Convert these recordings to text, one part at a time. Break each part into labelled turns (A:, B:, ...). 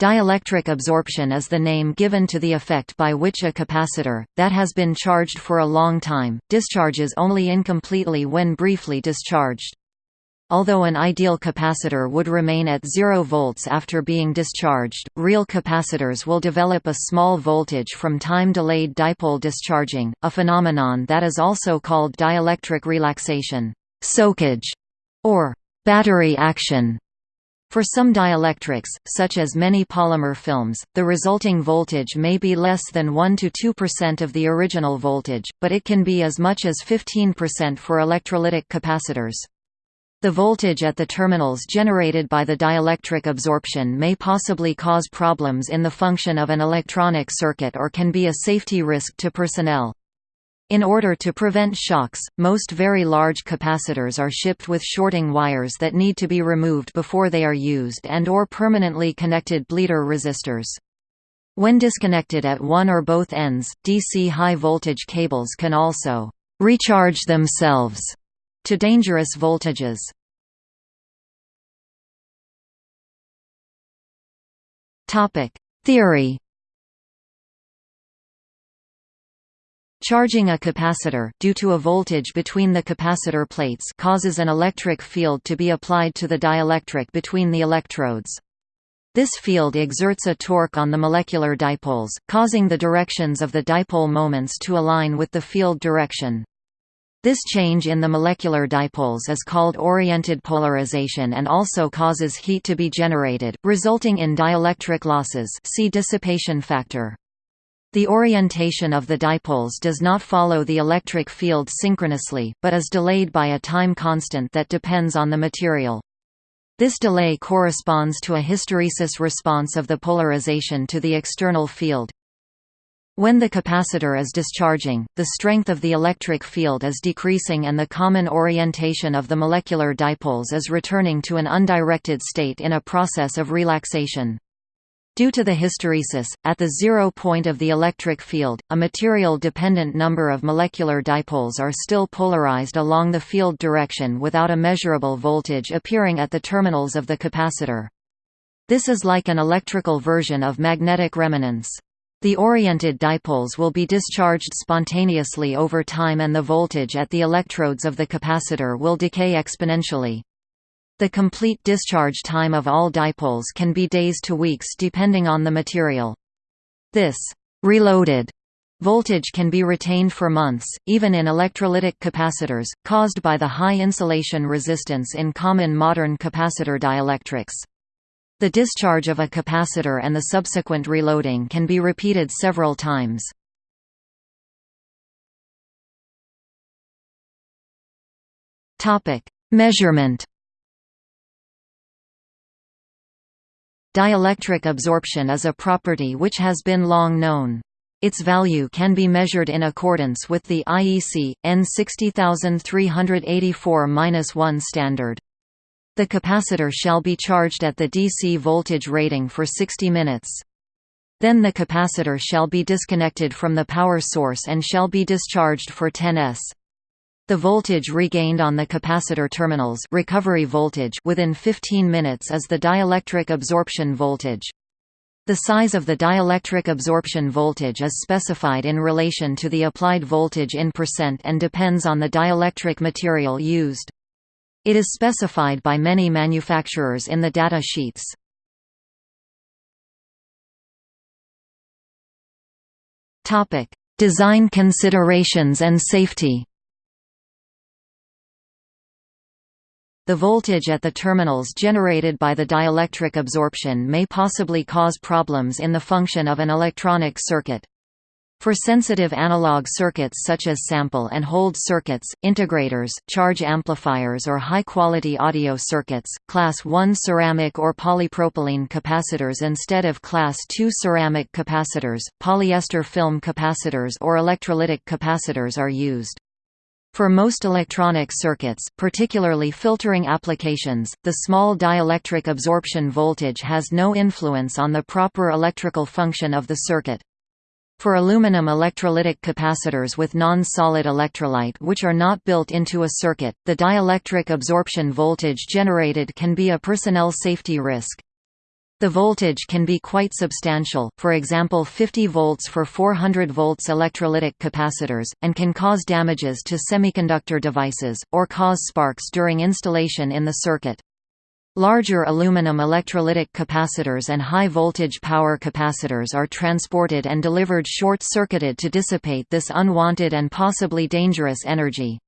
A: Dielectric absorption is the name given to the effect by which a capacitor, that has been charged for a long time, discharges only incompletely when briefly discharged. Although an ideal capacitor would remain at 0 volts after being discharged, real capacitors will develop a small voltage from time-delayed dipole discharging, a phenomenon that is also called dielectric relaxation, soakage, or battery action. For some dielectrics, such as many polymer films, the resulting voltage may be less than 1–2% of the original voltage, but it can be as much as 15% for electrolytic capacitors. The voltage at the terminals generated by the dielectric absorption may possibly cause problems in the function of an electronic circuit or can be a safety risk to personnel. In order to prevent shocks, most very large capacitors are shipped with shorting wires that need to be removed before they are used and or permanently connected bleeder resistors. When disconnected at one or both ends, DC high-voltage cables can also «recharge themselves» to dangerous voltages. Theory Charging a capacitor due to a voltage between the capacitor plates causes an electric field to be applied to the dielectric between the electrodes. This field exerts a torque on the molecular dipoles, causing the directions of the dipole moments to align with the field direction. This change in the molecular dipoles is called oriented polarization and also causes heat to be generated, resulting in dielectric losses see dissipation factor. The orientation of the dipoles does not follow the electric field synchronously, but is delayed by a time constant that depends on the material. This delay corresponds to a hysteresis response of the polarization to the external field. When the capacitor is discharging, the strength of the electric field is decreasing and the common orientation of the molecular dipoles is returning to an undirected state in a process of relaxation. Due to the hysteresis, at the zero point of the electric field, a material-dependent number of molecular dipoles are still polarized along the field direction without a measurable voltage appearing at the terminals of the capacitor. This is like an electrical version of magnetic remanence. The oriented dipoles will be discharged spontaneously over time and the voltage at the electrodes of the capacitor will decay exponentially. The complete discharge time of all dipoles can be days to weeks depending on the material. This reloaded voltage can be retained for months, even in electrolytic capacitors, caused by the high insulation resistance in common modern capacitor dielectrics. The discharge of a capacitor and the subsequent reloading can be repeated several times. Measurement Dielectric absorption is a property which has been long known. Its value can be measured in accordance with the IEC, N 60384-1 standard. The capacitor shall be charged at the DC voltage rating for 60 minutes. Then the capacitor shall be disconnected from the power source and shall be discharged for 10 s. The voltage regained on the capacitor terminals recovery voltage within 15 minutes is the dielectric absorption voltage. The size of the dielectric absorption voltage is specified in relation to the applied voltage in percent and depends on the dielectric material used. It is specified by many manufacturers in the data sheets. Design considerations and safety The voltage at the terminals generated by the dielectric absorption may possibly cause problems in the function of an electronic circuit. For sensitive analog circuits such as sample and hold circuits, integrators, charge amplifiers or high-quality audio circuits, Class 1 ceramic or polypropylene capacitors instead of Class 2 ceramic capacitors, polyester film capacitors or electrolytic capacitors are used. For most electronic circuits, particularly filtering applications, the small dielectric absorption voltage has no influence on the proper electrical function of the circuit. For aluminum electrolytic capacitors with non-solid electrolyte which are not built into a circuit, the dielectric absorption voltage generated can be a personnel safety risk. The voltage can be quite substantial, for example 50 volts for 400 volts electrolytic capacitors, and can cause damages to semiconductor devices, or cause sparks during installation in the circuit. Larger aluminum electrolytic capacitors and high-voltage power capacitors are transported and delivered short-circuited to dissipate this unwanted and possibly dangerous energy.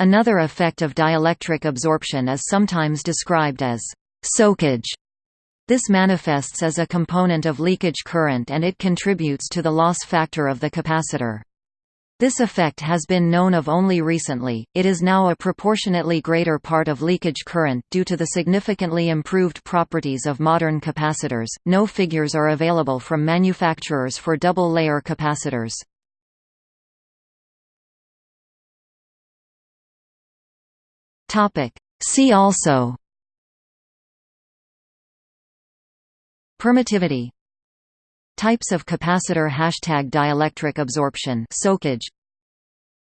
A: Another effect of dielectric absorption is sometimes described as soakage this manifests as a component of leakage current and it contributes to the loss factor of the capacitor. This effect has been known of only recently, it is now a proportionately greater part of leakage current due to the significantly improved properties of modern capacitors. No figures are available from manufacturers for double-layer capacitors. See also Permittivity. Types of capacitor Hashtag dielectric absorption soakage.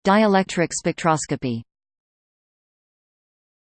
A: Dielectric spectroscopy